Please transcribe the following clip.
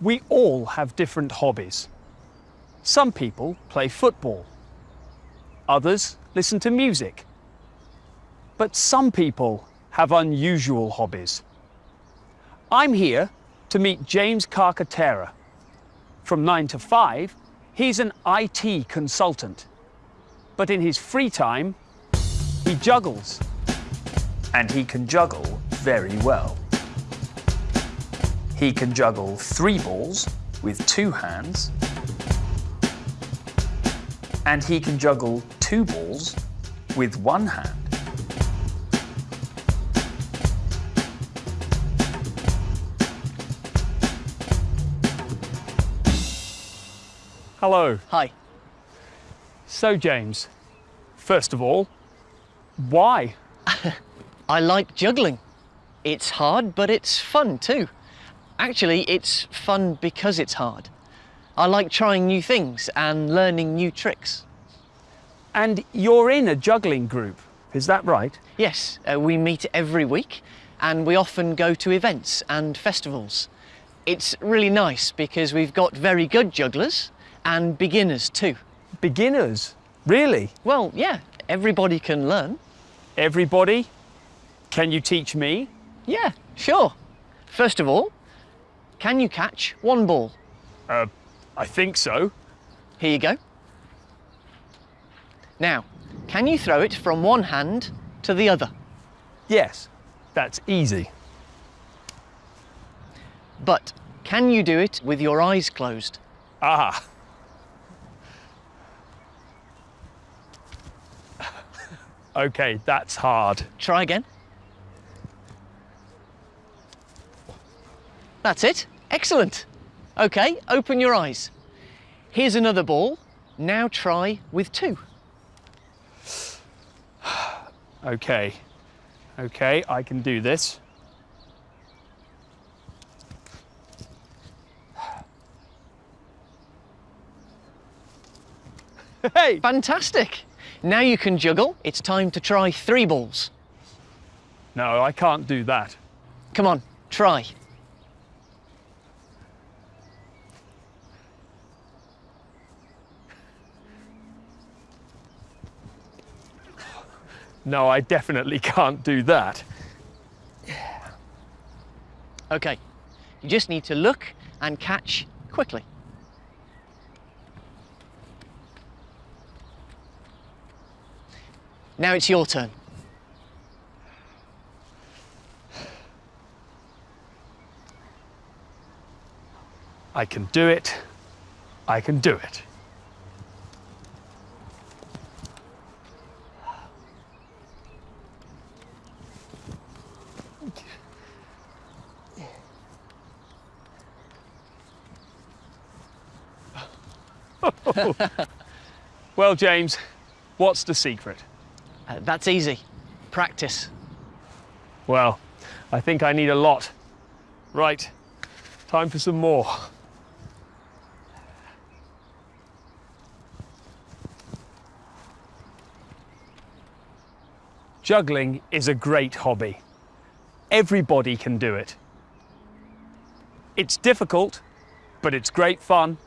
We all have different hobbies. Some people play football. Others listen to music. But some people have unusual hobbies. I'm here to meet James Carcaterra. From 9 to 5, he's an IT consultant. But in his free time, he juggles. And he can juggle very well. He can juggle three balls with two hands. And he can juggle two balls with one hand. Hello. Hi. So, James, first of all, why? I like juggling. It's hard, but it's fun too. Actually, it's fun because it's hard. I like trying new things and learning new tricks. And you're in a juggling group, is that right? Yes, uh, we meet every week and we often go to events and festivals. It's really nice because we've got very good jugglers and beginners too. Beginners? Really? Well, yeah, everybody can learn. Everybody? Can you teach me? Yeah, sure. First of all, can you catch one ball? Uh, I think so. Here you go. Now, can you throw it from one hand to the other? Yes, that's easy. But can you do it with your eyes closed? Ah. okay, that's hard. Try again. That's it. Excellent. Okay, open your eyes. Here's another ball. Now try with two. Okay. Okay, I can do this. Hey! Fantastic. Now you can juggle. It's time to try three balls. No, I can't do that. Come on, try. No, I definitely can't do that. Okay, you just need to look and catch quickly. Now it's your turn. I can do it. I can do it. well, James, what's the secret? Uh, that's easy. Practice. Well, I think I need a lot. Right, time for some more. Juggling is a great hobby. Everybody can do it. It's difficult, but it's great fun